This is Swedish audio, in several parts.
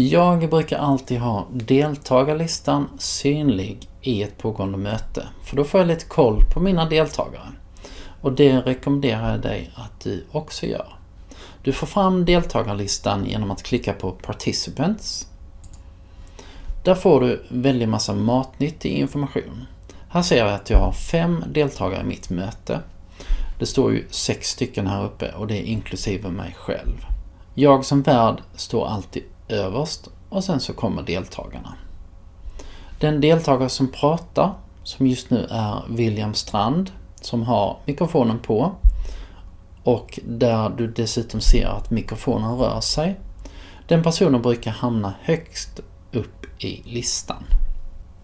Jag brukar alltid ha deltagarlistan synlig i ett pågående möte, för då får jag lite koll på mina deltagare. Och det rekommenderar jag dig att du också gör. Du får fram deltagarlistan genom att klicka på Participants. Där får du väldigt massa matnyttig information. Här ser jag att jag har fem deltagare i mitt möte. Det står ju sex stycken här uppe och det är inklusive mig själv. Jag som värd står alltid överst och sen så kommer deltagarna. Den deltagare som pratar, som just nu är William Strand, som har mikrofonen på och där du dessutom ser att mikrofonen rör sig. Den personen brukar hamna högst upp i listan.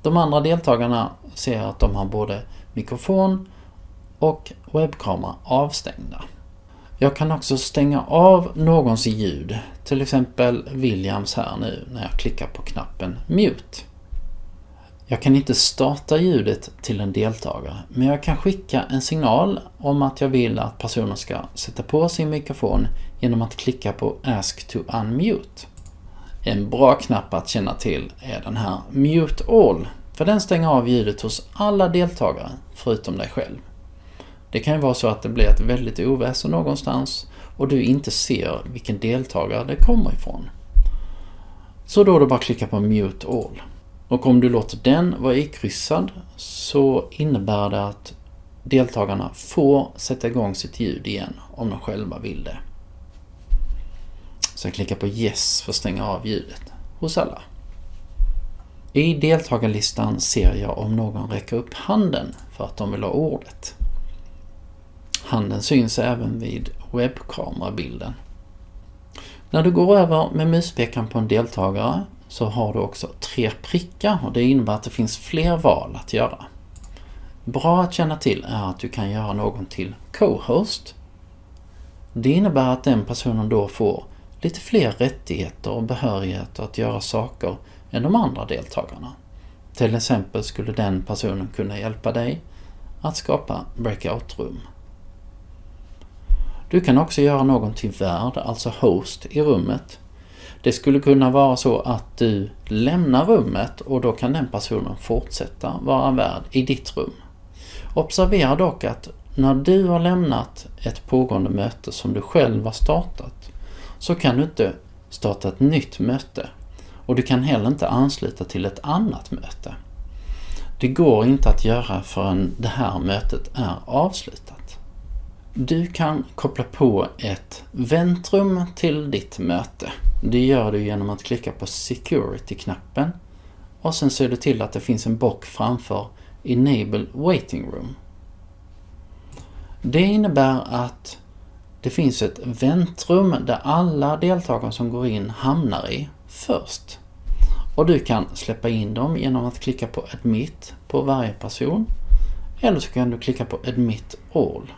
De andra deltagarna ser att de har både mikrofon och webbkamera avstängda. Jag kan också stänga av någons ljud, till exempel Williams här nu när jag klickar på knappen Mute. Jag kan inte starta ljudet till en deltagare, men jag kan skicka en signal om att jag vill att personen ska sätta på sin mikrofon genom att klicka på Ask to Unmute. En bra knapp att känna till är den här Mute All, för den stänger av ljudet hos alla deltagare förutom dig själv. Det kan ju vara så att det blir ett väldigt oväsen någonstans och du inte ser vilken deltagare det kommer ifrån. Så då är det bara att klicka på Mute All. Och om du låter den vara ikryssad så innebär det att deltagarna får sätta igång sitt ljud igen om de själva vill det. Så jag klickar på Yes för att stänga av ljudet hos alla. I deltagarlistan ser jag om någon räcker upp handen för att de vill ha ordet. Handen syns även vid webbkamerabilden. När du går över med muspekaren på en deltagare så har du också tre prickar och det innebär att det finns fler val att göra. Bra att känna till är att du kan göra någon till co-host. Det innebär att den personen då får lite fler rättigheter och behörigheter att göra saker än de andra deltagarna. Till exempel skulle den personen kunna hjälpa dig att skapa breakout-rum. Du kan också göra någon till värd, alltså host, i rummet. Det skulle kunna vara så att du lämnar rummet och då kan den personen fortsätta vara värd i ditt rum. Observera dock att när du har lämnat ett pågående möte som du själv har startat så kan du inte starta ett nytt möte och du kan heller inte ansluta till ett annat möte. Det går inte att göra förrän det här mötet är avslutat. Du kan koppla på ett väntrum till ditt möte. Det gör du genom att klicka på Security-knappen och sen ser du till att det finns en bock framför Enable Waiting Room. Det innebär att det finns ett väntrum där alla deltagare som går in hamnar i först. Och du kan släppa in dem genom att klicka på Admit på varje person eller så kan du klicka på Admit All.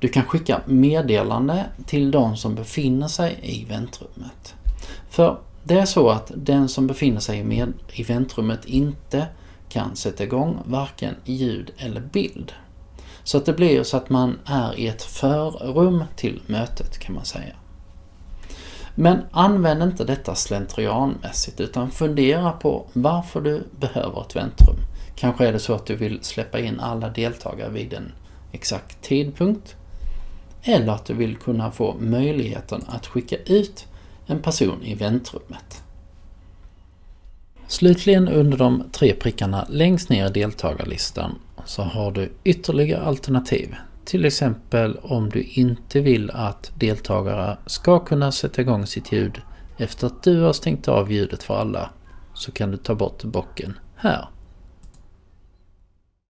Du kan skicka meddelande till de som befinner sig i väntrummet. För det är så att den som befinner sig med i väntrummet inte kan sätta igång varken ljud eller bild. Så att det blir så att man är i ett förrum till mötet kan man säga. Men använd inte detta slentrianmässigt utan fundera på varför du behöver ett väntrum. Kanske är det så att du vill släppa in alla deltagare vid en exakt tidpunkt eller att du vill kunna få möjligheten att skicka ut en person i väntrummet. Slutligen under de tre prickarna längst ner i deltagarlistan så har du ytterligare alternativ. Till exempel om du inte vill att deltagare ska kunna sätta igång sitt ljud efter att du har stängt av ljudet för alla så kan du ta bort bocken här.